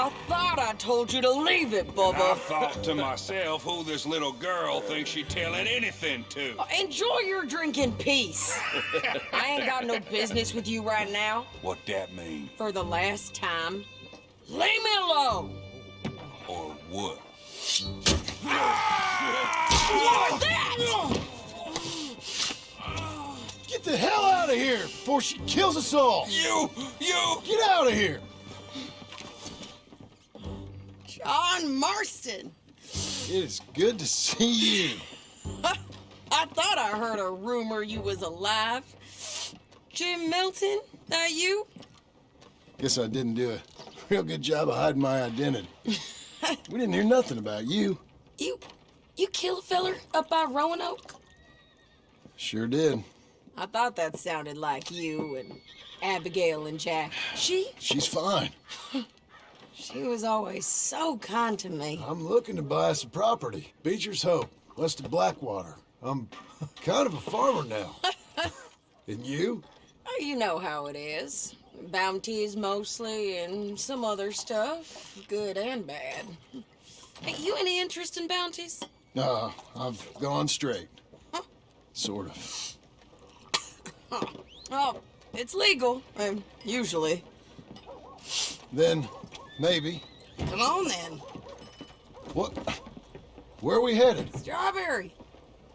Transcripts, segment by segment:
I thought I told you to leave it, Bubba. I thought to myself who this little girl thinks she telling anything to. Uh, enjoy your drink in peace. I ain't got no business with you right now. What that mean? For the last time, leave me alone. Or what? What's that? Get the hell out of here before she kills us all! You! You! Get out of here! John Marston. It is good to see you. I thought I heard a rumor you was alive. Jim Milton, that you? Guess I didn't do a real good job of hiding my identity. we didn't hear nothing about you. You, you killed a feller up by Roanoke? Sure did. I thought that sounded like you and Abigail and Jack. She, She's fine. she was always so kind to me. I'm looking to buy some property. Beecher's Hope, west of Blackwater. I'm kind of a farmer now. and you? Oh, You know how it is. Bounties mostly and some other stuff, good and bad. Hey, you any interest in bounties? No, I've gone straight. Sort of. Oh, it's legal, um, usually. Then, maybe. Come on then. What? Where are we headed? Strawberry.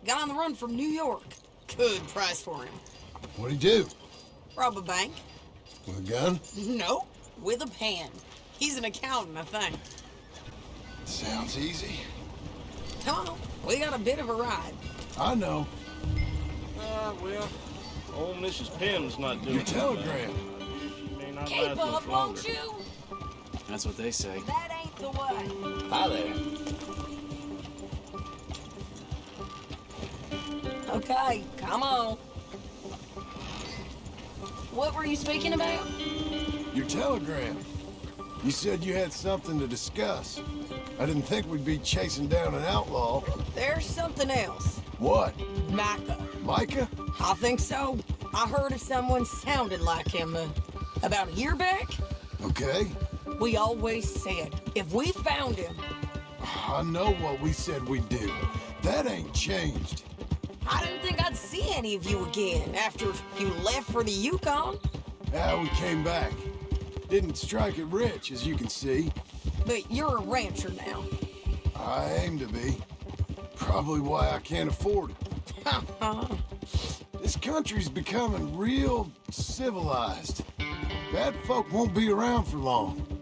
Got on the run from New York. Good price for him. What'd he do? Rob a bank? With a gun? No, with a pen. He's an accountant, I think. Sounds easy. Come on, we got a bit of a ride. I know. Uh, well, old Mrs. Pim's not doing Your telegram. bad. She may not Keep up, won't you? That's what they say. That ain't the way. Hi there. Okay, come on. What were you speaking about? Your telegram. You said you had something to discuss. I didn't think we'd be chasing down an outlaw. There's something else. What? Micah. Micah? I think so. I heard of someone sounded like him uh, about a year back. Okay. We always said if we found him, I know what we said we'd do. That ain't changed. I didn't think I'd see any of you again after you left for the Yukon. Ah, we came back. Didn't strike it rich, as you can see. But you're a rancher now. I aim to be. Probably why I can't afford it. This country's becoming real civilized. Bad folk won't be around for long.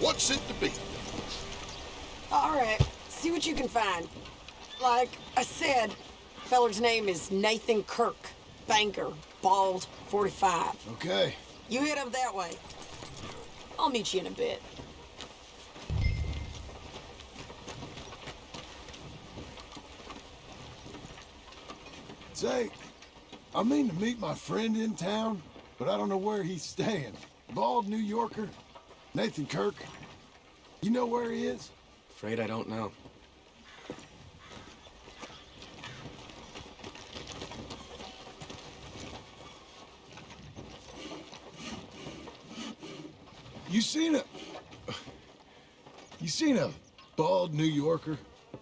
What's it to be? All right, see what you can find. Like I said, feller's name is Nathan Kirk, banker, bald, 45. Okay. You head up that way. I'll meet you in a bit. Say, I mean to meet my friend in town, but I don't know where he's staying. Bald New Yorker, Nathan Kirk. You know where he is? Afraid I don't know. You seen a... You seen a bald New Yorker,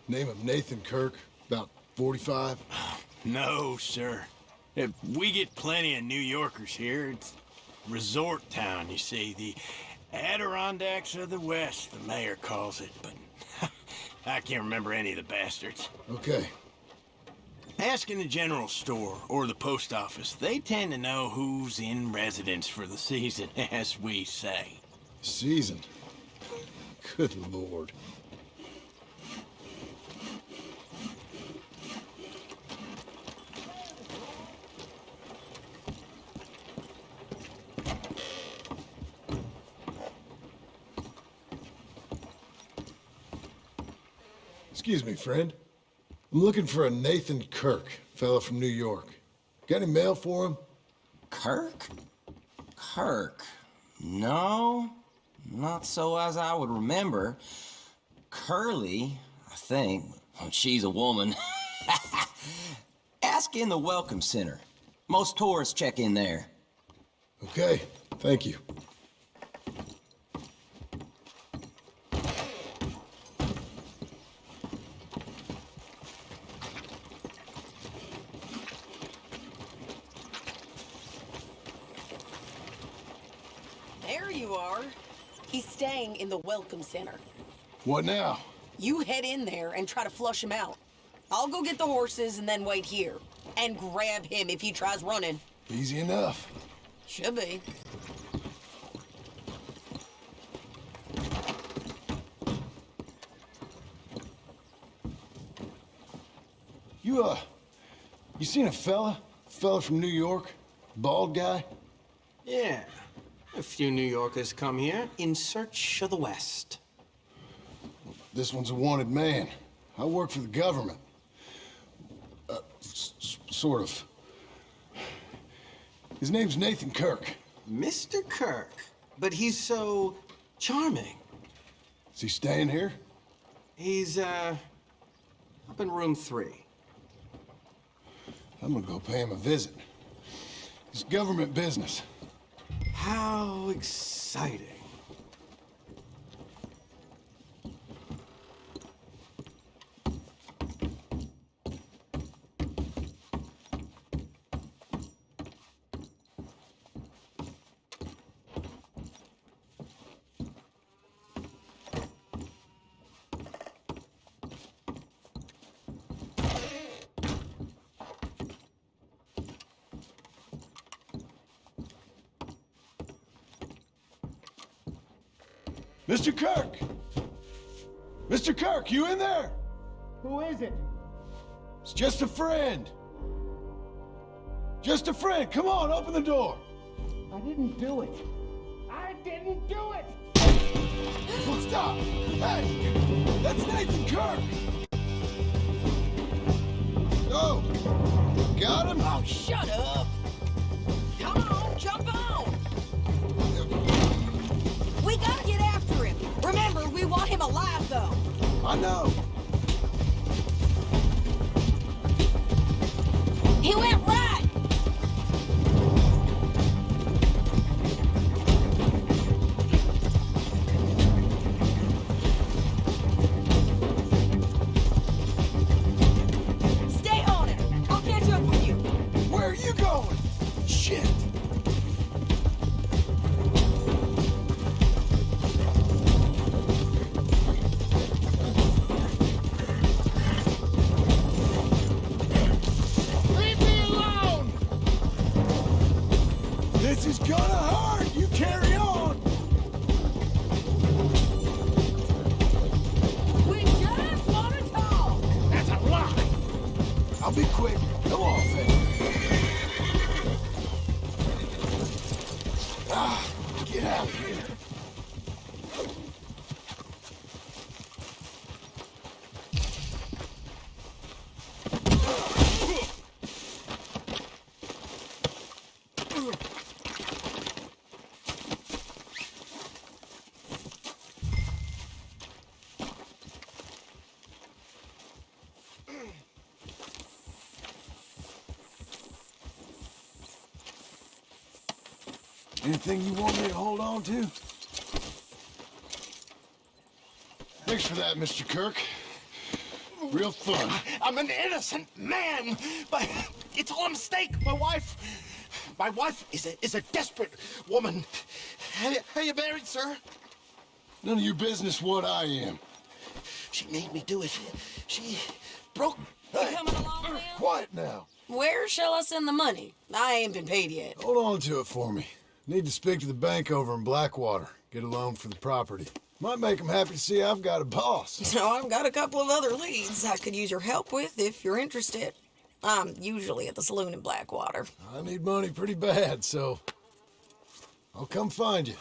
name of Nathan Kirk, about 45? No, sir. Uh, We get plenty of New Yorkers here. It's resort town, you see. The Adirondacks of the West, the mayor calls it. But I can't remember any of the bastards. Okay. Ask in the general store or the post office. They tend to know who's in residence for the season, as we say. Season. Good lord. Excuse me, friend. I'm looking for a Nathan Kirk, fella from New York. Got any mail for him? Kirk? Kirk? No, not so as I would remember. Curly, I think. Well, she's a woman. Ask in the Welcome Center. Most tourists check in there. Okay, thank you. There you are. He's staying in the Welcome Center. What now? You head in there and try to flush him out. I'll go get the horses and then wait here. And grab him if he tries running. Easy enough. Should be. You, uh, you seen a fella? Fella from New York? Bald guy? Yeah. A few New Yorkers come here in search of the West. This one's a wanted man. I work for the government. Uh, sort of. His name's Nathan Kirk. Mr. Kirk. But he's so charming. Is he staying here? He's, uh, up in room three. I'm gonna go pay him a visit. It's government business. How exciting. Mr. Kirk! Mr. Kirk, you in there? Who is it? It's just a friend. Just a friend. Come on, open the door. I didn't do it. I didn't do it! Well, stop! Hey! That's Nathan Kirk! Anything you want me to hold on to? Thanks for that, Mr. Kirk. Real fun. I'm an innocent man, but it's all a mistake. My wife, my wife is a is a desperate woman. How, are you married, sir? None of your business what I am. She made me do it. She broke You coming along, uh, Lil? Quiet now. Where shall I send the money? I ain't been paid yet. Hold on to it for me. Need to speak to the bank over in Blackwater. Get a loan for the property. Might make them happy to see I've got a boss. So I've got a couple of other leads I could use your help with if you're interested. I'm usually at the saloon in Blackwater. I need money pretty bad, so I'll come find you.